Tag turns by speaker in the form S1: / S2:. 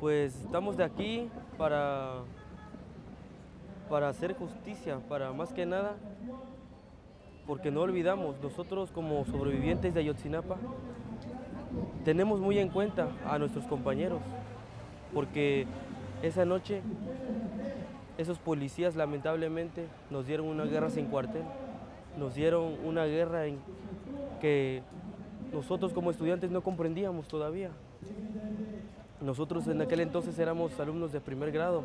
S1: Pues estamos de aquí para, para hacer justicia, para más que nada, porque no olvidamos, nosotros como sobrevivientes de Ayotzinapa, tenemos muy en cuenta a nuestros compañeros, porque esa noche esos policías lamentablemente nos dieron una guerra sin cuartel, nos dieron una guerra que nosotros como estudiantes no comprendíamos todavía. Nosotros en aquel entonces éramos alumnos de primer grado